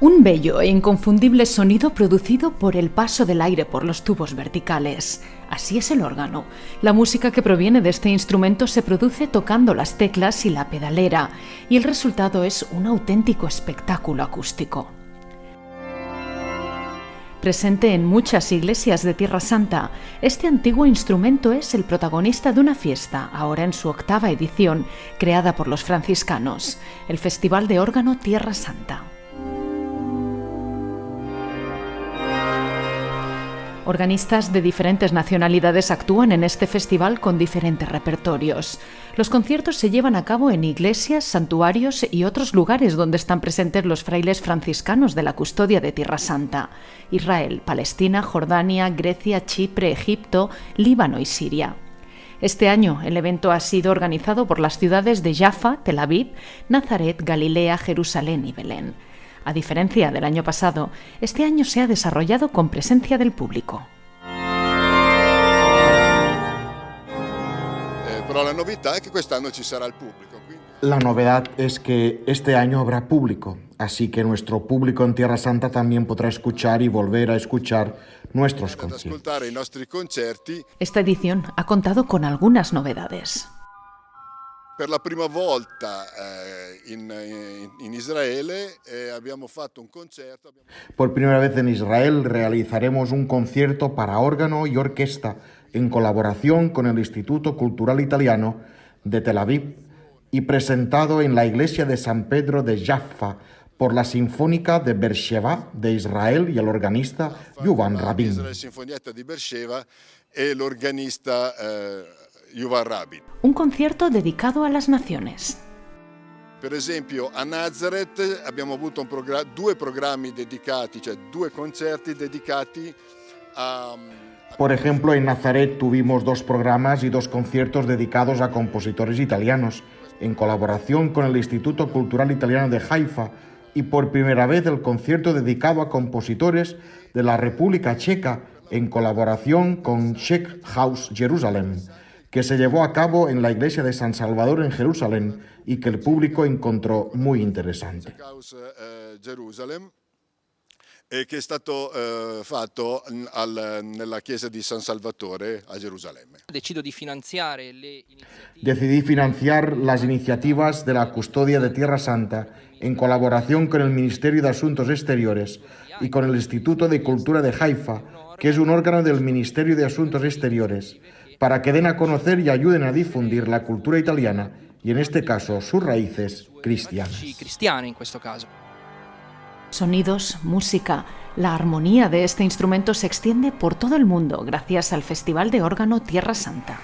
Un bello e inconfundible sonido producido por el paso del aire por los tubos verticales. Así es el órgano. La música que proviene de este instrumento se produce tocando las teclas y la pedalera, y el resultado es un auténtico espectáculo acústico. Presente en muchas iglesias de Tierra Santa, este antiguo instrumento es el protagonista de una fiesta, ahora en su octava edición, creada por los franciscanos, el Festival de Órgano Tierra Santa. Organistas de diferentes nacionalidades actúan en este festival con diferentes repertorios. Los conciertos se llevan a cabo en iglesias, santuarios y otros lugares donde están presentes los frailes franciscanos de la custodia de Tierra Santa. Israel, Palestina, Jordania, Grecia, Chipre, Egipto, Líbano y Siria. Este año el evento ha sido organizado por las ciudades de Jaffa, Tel Aviv, Nazaret, Galilea, Jerusalén y Belén. A diferencia del año pasado, este año se ha desarrollado con presencia del público. Eh, la novedad es que quest'anno ci sarà il público. La novedad es que este año habrá público, así que nuestro público en Tierra Santa también podrá escuchar y volver a escuchar nuestros conciertos. Esta edición ha contado con algunas novedades. Per la prima volta eh, in, in, Israele eh, abbiamo fatto un concerto. Por primera vez en Israel realizaremos un concierto para órgano y orquesta en colaboración con el Instituto Cultural Italiano de Tel Aviv y presentado en la iglesia de San Pedro de Jaffa por la Sinfónica de Beersheba de Israel y el organista Yuvan Rabin. Yuval Rabin. Un concierto dedicado a las naciones. Per esempio a Nazareth abbiamo avuto progr due programmi dedicati, cioè due concerti dedicati a... Por ejemplo, en Nazaret tuvimos dos programas y dos conciertos dedicados a compositores italianos, en colaboración con el Instituto Cultural Italiano de Haifa, y por primera vez el concierto dedicado a compositores de la República Checa, en colaboración con Czech House Jerusalem que se llevó a cabo en la iglesia de San Salvador en Jerusalén y que el público encontró muy interesante. e che è stato eh, fatto al, nella chiesa di San Salvatore a Gerusalemme. Decidí financiar las iniciativas de la custodia de Tierra Santa en colaboración con el Ministerio de Asuntos Exteriores y con el Instituto de Cultura de Haifa, que es un órgano del Ministerio de Asuntos Exteriores, para que den a conocer y ayuden a difundir la cultura italiana y en este caso sus raíces cristianas. Sonidos, música, la armonía de este instrumento se extiende por todo el mundo gracias al Festival de Órgano Tierra Santa.